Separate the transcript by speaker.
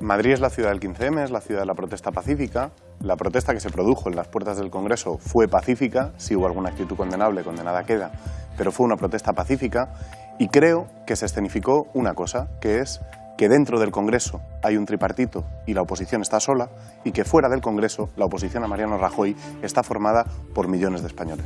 Speaker 1: Madrid es la ciudad del 15M, es la ciudad de la protesta pacífica. La protesta que se produjo en las puertas del Congreso fue pacífica, si hubo alguna actitud condenable, condenada queda, pero fue una protesta pacífica y creo que se escenificó una cosa, que es que dentro del Congreso hay un tripartito y la oposición está sola y que fuera del Congreso la oposición a Mariano Rajoy está formada por millones de españoles.